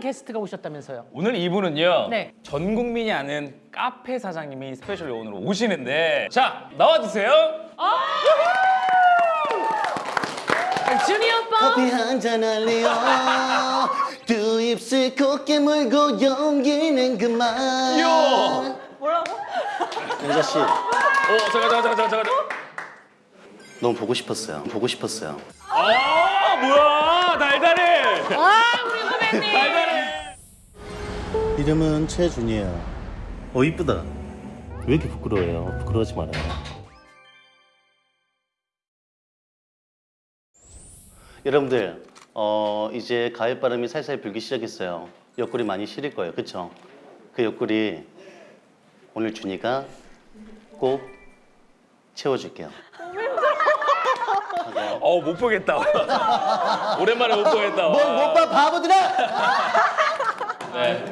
게스트가 오셨다면서요? 오늘 이분은요. 네. 전 국민이 아는 카페 사장님이 special 요원으로 오시는데 자 나와주세요. 준이 오빠. 커피 한잔 할래요 두 입술 곱게 물고 용기는 그만 이야. 영자 씨 어 잠깐 잠깐 잠깐 잠깐. 너무 보고 싶었어요 보고 싶었어요 아 뭐야 달달해. 아 우리 후배님. 이름은 최준이에요. 어 이쁘다. 왜 이렇게 부끄러워요? 부끄러워하지 말아요. 여러분들 어 이제 가을 바람이 살살 불기 시작했어요. 옆구리 많이 시릴 거예요. 그쵸? 그 옆구리 오늘 준이가 꼭 채워줄게요. 어못 보겠다. 오랜만에 못 보겠다. 못봐 바보들아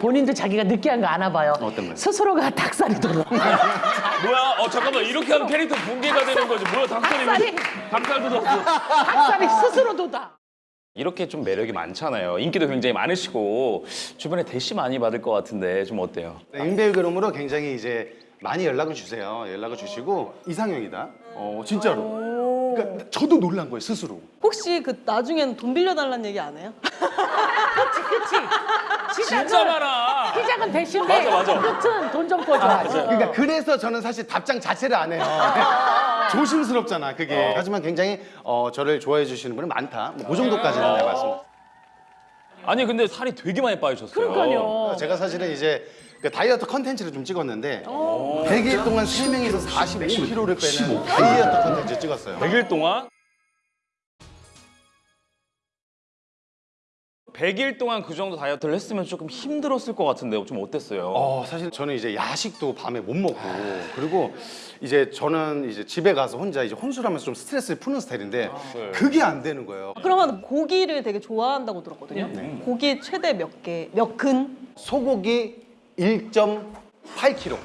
본인도 자기가 느끼한 거 아나 봐요. 어떤 거요? 스스로가 닭살이 돋아. 뭐야? 어 잠깐만 이렇게 하면 캐릭터 붕괴가 되는 거지. 뭐야 닭살이 닭살이. 닭살도 돋았어. 닭살이 스스로 돋아. 이렇게 좀 매력이 많잖아요. 인기도 굉장히 많으시고 주변에 대시 많이 받을 것 같은데 좀 어때요? 네, 임배우 그름으로 굉장히 이제 많이 연락을 주세요. 연락을 주시고 이상형이다. 어 진짜로. 그러니까 저도 놀란 거예요 스스로. 혹시 그 나중엔 돈 빌려달라는 얘기 안 해요? 그치? 진짜 많아. 시작은 대신데 맞아, 맞아. 끝은 돈좀 꿔줘. 그러니까 그래서 저는 사실 답장 자체를 안 해요. 조심스럽잖아 그게. 하지만 굉장히 어, 저를 좋아해 주시는 분은 많다. 뭐그 정도까지는 내가 말씀. 아니 근데 살이 되게 많이 빠지셨어요. 그러니까요. 제가 사실은 이제 그 다이어트 컨텐츠를 좀 찍었는데 100일 동안 세 명이서 45kg를 빼는 다이어트 컨텐츠 찍었어요. 100일 동안 100일 동안 그 정도 다이어트를 했으면 조금 힘들었을 것 같은데 좀 어땠어요? 어, 사실 저는 이제 야식도 밤에 못 먹고 그리고 이제 저는 이제 집에 가서 혼자 이제 혼술하면서 좀 스트레스를 푸는 스타일인데 네. 그게 안 되는 거예요. 그러면 고기를 되게 좋아한다고 들었거든요. 네. 고기 최대 몇 개, 몇 근? 소고기 1.8kg.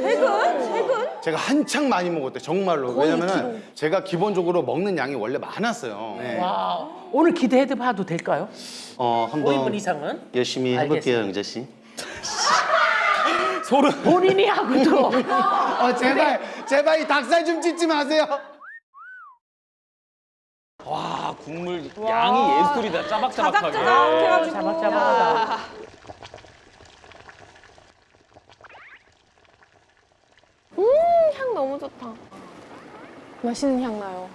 세근? 세근? 제가 한창 많이 먹었대 정말로. 왜냐면은 제가 기본적으로 먹는 양이 원래 많았어요. 네. 와, 오늘 기대해 봐도 될까요? 어 5인분 한번 이상은? 열심히 해볼게요 영자 씨 소름. 본인이 하고도 어, 제발 제발 이 닭살 좀 찢지 마세요. 와 국물 양이 예술이다. 짜박짜박하게. 자박자박하다. 향 너무 좋다. 맛있는 향 나요.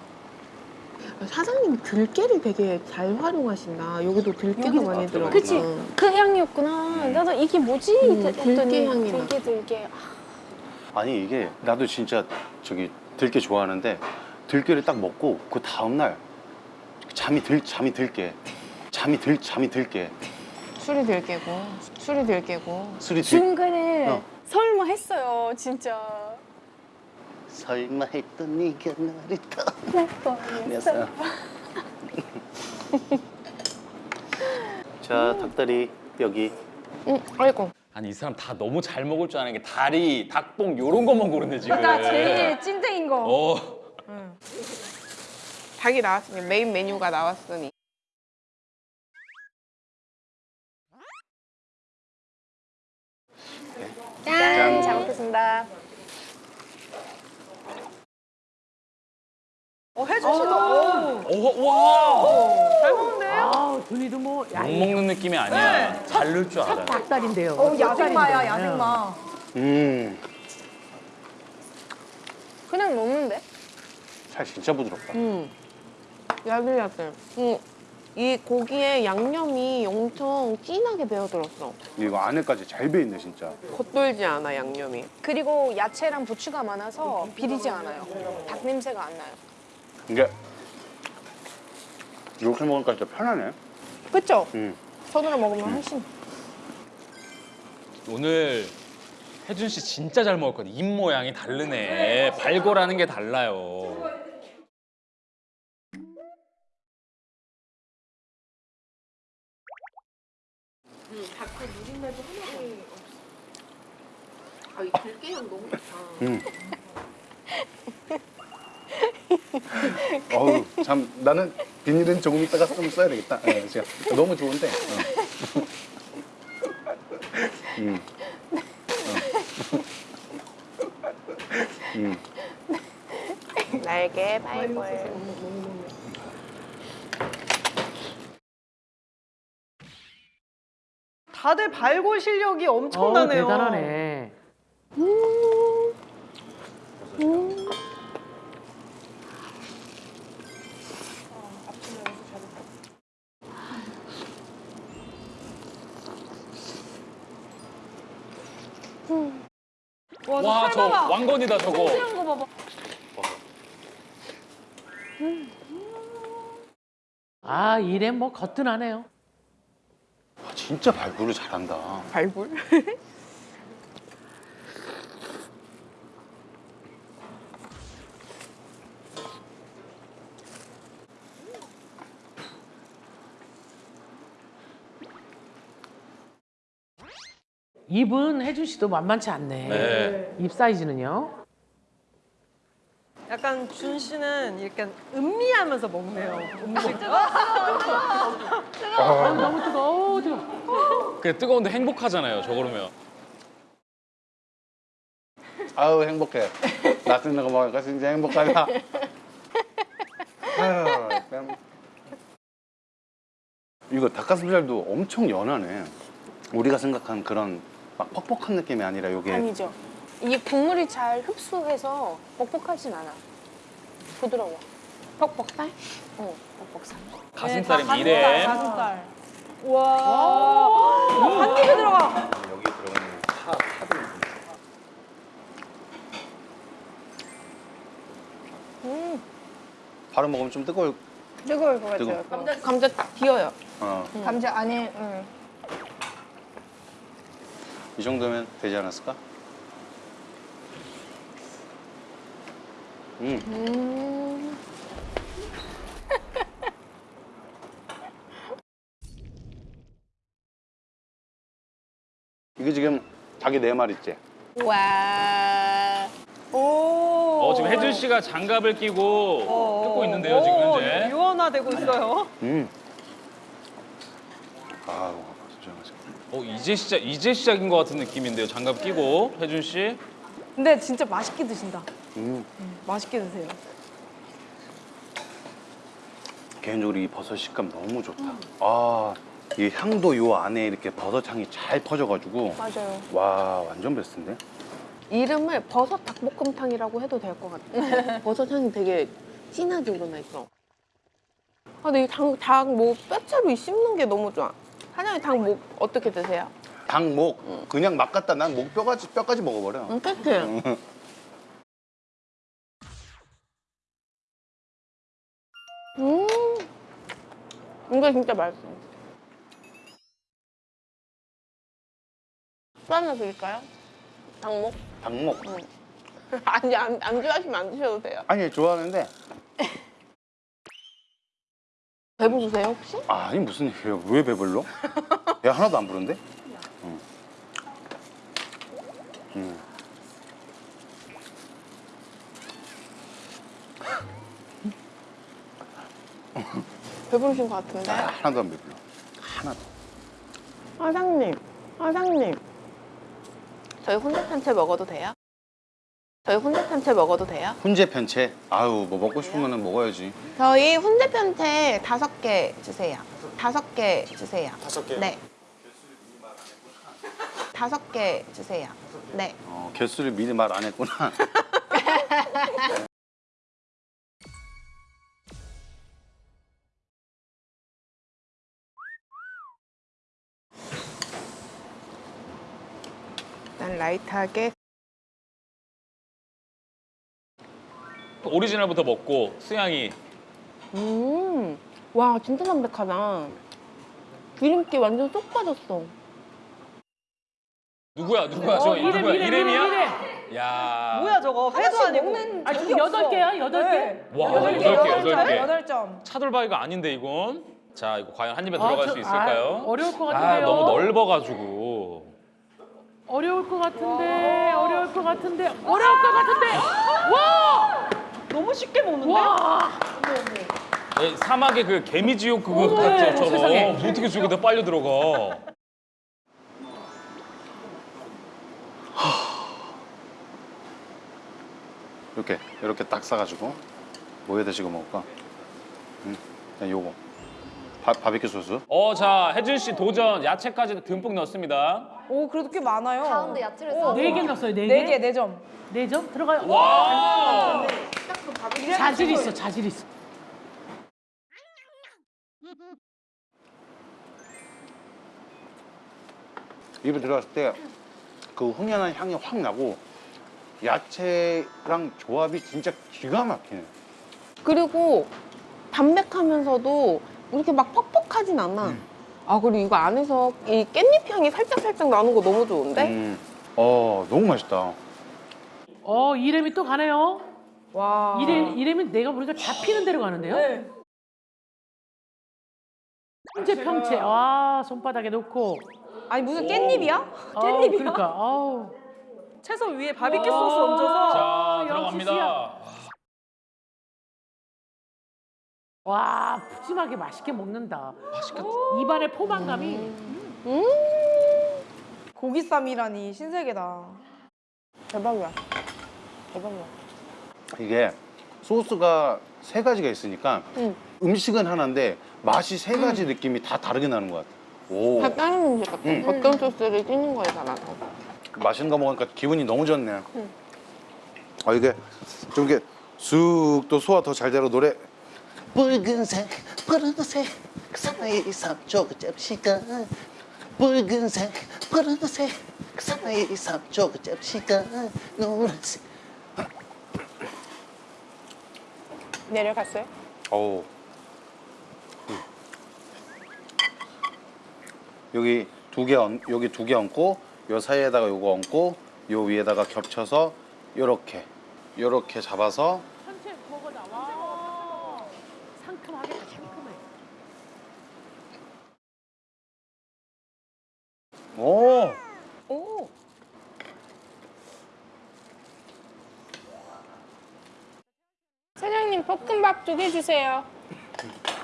사장님 들깨를 되게 잘 활용하신다. 여기도 들깨가 많이 들어가. 그치? 그 향이었구나. 나도 이게 뭐지? 음, 했더니 들깨 향이 나. 들깨 들깨. 아, 아니 이게 나도 진짜 저기 들깨 좋아하는데 들깨를 딱 먹고 그 다음 날 잠이 들 잠이 들게 잠이 들 잠이 들게 술이 들깨고, 술이 들깨고. 술이 들 중간에 어. 설마 했어요, 진짜. 설마 했던 네가 나를 뻔했어. 떠났어 자 닭다리 여기 응, 아이고. 아니 이 사람 다 너무 잘 먹을 줄 아는 게 다리, 닭봉 요런 것만 고르네 지금. 그러니까 제일 찐득인 거. 어. 닭이 나왔으니 메인 메뉴가 나왔으니. 짠! 잘 먹겠습니다. 어, 해주시다. 어, 와. 잘 먹는데? 아, 준이도 뭐 야, 못 먹는 느낌이 아니야. 잘 넣을 줄 알아. 닭살인데요. 어, 야생마야, 야생마. 음, 그냥 먹는데? 살 진짜 부드럽다 응. 야들야들. 응. 이 고기에 양념이 엄청 진하게 배어들었어. 이거 안에까지 잘 배있네 진짜. 겉돌지 않아, 양념이. 그리고 야채랑 부추가 많아서 비리지 않아요. 닭 냄새가 안 나요. 이게 이렇게 먹으니까 진짜 편하네 그쵸? 음. 손으로 먹으면 훨씬. 오늘 혜준 씨 진짜 잘 먹었거든. 입 모양이 다르네. 발골하는 게 달라요. 아, 이 들깨 향 너무 좋다. 음. 어우 참 나는 비닐은 조금 있다가 좀 써야 되겠다. 예, 제가 너무 좋은데. 어. 음. 음. 날개 발굴. 다들 발골 실력이 어, 엄청나네요. 대단하네. 와, 와, 저봐 왕건이다 저거. 거 봐봐. 아, 일에 뭐 거뜬하네요. 아, 진짜 발굴을 잘한다. 발굴? 입은 혜준 씨도 만만치 않네. 네. 입 사이즈는요? 약간 준 씨는 이렇게 음미하면서 먹네요. 음식. 아, 너무 뜨거워. 뜨거워. 그 뜨거운데 행복하잖아요. 저 그러면. 아우 행복해. 맛있는 거 먹으니까 진짜 행복하다. 아유, 참. 이거 닭가슴살도 엄청 연하네. 우리가 생각한 그런 막 퍽퍽한 느낌이 아니라 이게 아니죠. 이게 국물이 잘 흡수해서 뻑뻑하진 않아. 부드러워. 퍽퍽살? 어, 뻑뻑살. 가슴살이 미래. 가슴살. 와. 한 입에 들어가. 여기 들어가는 파, 파도 있습니다. 바로 먹으면 좀 뜨거울 뜨거울 것. 같아요. 감자, 감자 딱 비어요. 어, 감자 안에 응. 이 정도면 되지 않았을까? 음. 음. 이게 지금 닭이 네 마리째. 와. 오. 어, 지금 혜준 씨가 장갑을 끼고 뜯고 있는데요, 지금 오, 현재. 유연화되고 있어요. 음. 아, 진짜 맛있 어. 어, 이제 시작 이제 시작인 것 같은 느낌인데요. 장갑 끼고 혜준 씨. 근데 진짜 맛있게 드신다. 음. 맛있게 드세요. 개인적으로 이 버섯 식감 너무 좋다. 아, 이 향도 요 안에 이렇게 버섯 향이 잘 퍼져가지고 맞아요. 와 완전 베스트인데? 이름을 버섯 닭볶음탕이라고 해도 될 것 같아. 버섯 향이 되게 진하게 우러나 있어. 아, 근데 이 닭, 닭뭐 뼈채로 이 씹는 게 너무 좋아. 사장님 닭목 어떻게 드세요? 닭목 그냥 막 갖다 난 목 뼈까지 뼈까지 먹어버려. 응, 끝이에요. 음, 이거 진짜 맛있어. 또 하나 드릴까요? 닭목? 닭목 아니, 안, 안 좋아하시면 안 드셔도 돼요. 아니 좋아하는데 배부르세요, 혹시? 아니 무슨 얘기예요? 왜 배불러? 배 하나도 안 부른데? 응. 응. 배부르신 것 같은데? 아, 하나도 안 배불러. 하나도. 사장님, 사장님. 저희 혼자탄채 먹어도 돼요? 저희 혼자탄채 먹어도 돼요? 훈제 편채. 아유 뭐 먹고 싶으면 먹어야지. 저희 혼자편채 다섯 개 주세요. 다섯 개 주세요. 다섯 개? 네. 다섯 개 주세요. 네. 어, 개수를 미리 말 안 했구나. 일단 라이트하게. 오리지널부터 먹고 수양이 음, 와 진짜 담백하다. 기름기 완전 쏙 빠졌어. 누구야 누구야 저 어, 이름, 누구야 이름, 이름이야? 이름, 야. 뭐야 저거? 회도 아니고. 아, 지금 여덟 개야? 여덟 개? 와 여덟 개, 여덟 개 여덟 점. 차돌바위가 아닌데 이건. 자 이거 과연 한 입에 아, 들어갈 저- 수 있을까요? 아, 어려울 것아 같은데요. 너무 넓어가지고. 어려울 것 같은데, 어려울 것 같은데, 어려울 것 같은데. 와! 너무 쉽게 먹는데? 와. 예, 사막의 그 개미지옥 그거 어머, 같죠? 세상에. 저거 어떻게 저기다 빨려 들어가? 이렇게 이렇게 딱 싸가지고 뭐에다 찍어 먹을까? 음, 그냥 요거 바, 바비큐 소스. 어, 자 혜준 씨 도전 야채까지 듬뿍 넣습니다. 오, 그래도 꽤 많아요. 가운데 야채를 어, 네개 넣었어요. 네 개. 네 개, 네 점. 네 점? 들어가요. 와! 자질 있어. 자질 있어. 입에 들어갔을 때 그 흥연한 향이 확 나고 야채랑 조합이 진짜 기가 막히네. 그리고 담백하면서도 이렇게 막 퍽퍽하진 않아. 아 그리고 이거 안에서 이 깻잎 향이 살짝 살짝 나는 거 너무 좋은데? 음. 어 너무 맛있다. 어, 이름이 또 가네요. 와. 이름 이름이 내가 보니까 잡히는 대로 가는데요. 네. 평채 평채. 아, 손바닥에 놓고. 아니, 무슨 깻잎이야? 아우, 깻잎이야? 그러니까. 아우. 채소 위에 바비큐 소스 얹어서. 자 들어갑니다. 와, 푸짐하게 맛있게 먹는다. 맛있겠다. 입안에 포만감이. 고기쌈이라니 신세계다. 대박이야. 대박이야. 이게 소스가 세 가지가 있으니까 응. 음식은 하나인데 맛이 세 가지 느낌이 다 다르게 나는 것 같아. 오 다 다른 음식 같아. 음. 어떤 소스를 찍는 거에 따라서. 맛있는 거 먹으니까 기분이 너무 좋네. 아 이게 좀 이게 쑥 또 소화 더 잘 되고 노래 붉은색 푸른색 그 사나이 삼쪽 접시가 붉은색 푸른색 그 사나이 삼쪽 접시가 노란색 내려갔어요? 음. 여기 두 개 얹, 여기 두 개 얹고 요 사이에다가 요거 얹고 요 위에다가 겹쳐서 요렇게 요렇게 잡아서 전체 먹어다. 와. 상큼하겠다. 상큼해. 오 오. 사장님 볶음밥 두개 주세요.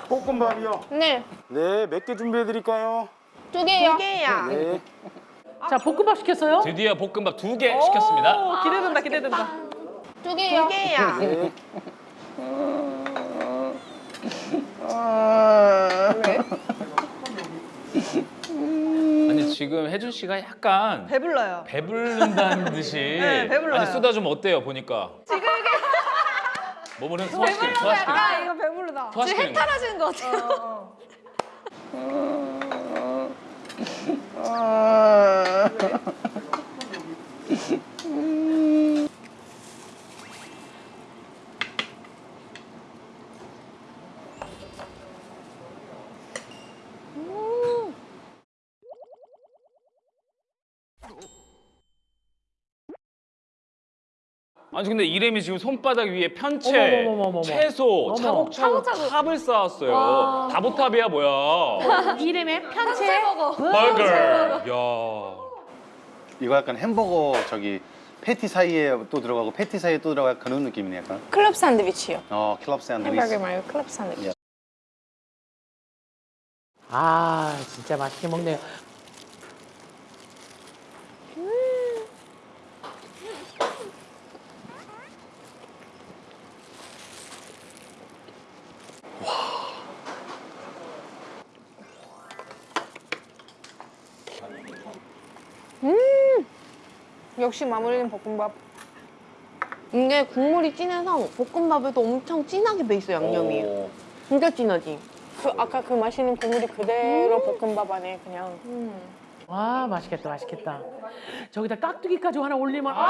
볶음밥이요. 네, 네, 몇 개 준비해 드릴까요? 두 개요. 개야. 네. 자, 볶음밥 시켰어요? 드디어 볶음밥 두 개 시켰습니다. 오, 기대된다, 기대된다. 두 개요. 개야. 네. 아니 지금 혜준 씨가 약간 배불러요. 배부른다는 듯이 네, 배불러요. 아니 쓰다 좀 어때요 보니까 지금 몸을 소화시키는 소화시키는 아, 이거 배부르다. 소화시키는 거. 하시는 것 같아요. 어, 어. 아니 근데 이름이 지금 손바닥 위에 편채, 어머머머머머. 채소, 어머. 차곡차곡 탑을 쌓았어요. 다보탑이야 뭐야? 이름에 편채. 버거. 야. 이거 약간 햄버거 저기 패티 사이에 또 들어가고 패티 사이에 또 들어가 그런 느낌이네 약간. 클럽 샌드위치요. 어, 클럽 샌드위치. 햄버거 말고 클럽 샌드위치. 아, 진짜 맛있게 먹네요. 역시 마무리는 볶음밥. 이게 국물이 진해서 볶음밥에도 엄청 진하게 배 있어 양념이. 오. 진짜 진하지. 그 아까 그 맛있는 국물이 그대로 볶음밥 안에 그냥. 와, 맛있겠다. 맛있겠다. 저기다 깍두기까지 하나 올리면 아!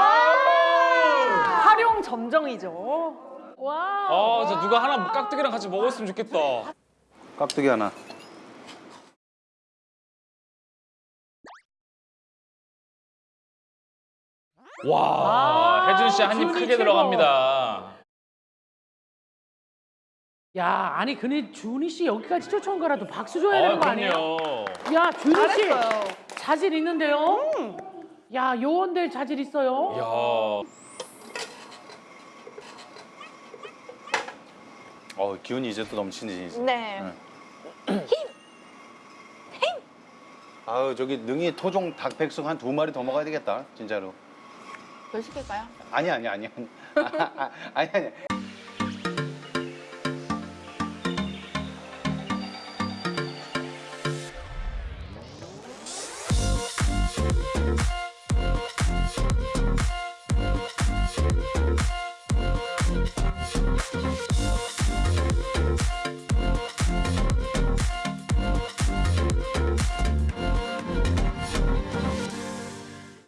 활용 점정이죠. 와. 아, 저 누가 하나 깍두기랑 같이 먹었으면 좋겠다. 깍두기 하나. 와, 아 혜준 씨 한 입 크게 최고. 들어갑니다. 야, 아니 근데 준희 씨 여기까지 쫓아온 거라도 박수 줘야 아, 되는 거 아니에요? 야, 준희 씨 자질 있는데요? 야, 요원들 자질 있어요? 야. 어, 기운이 이제 또 넘치네. 이제. 네. 아, 저기 능이 토종 닭백숙 한 두 마리 더 먹어야 되겠다. 진짜로. 별 시킬까요? 아니 아니 아니 아니 아니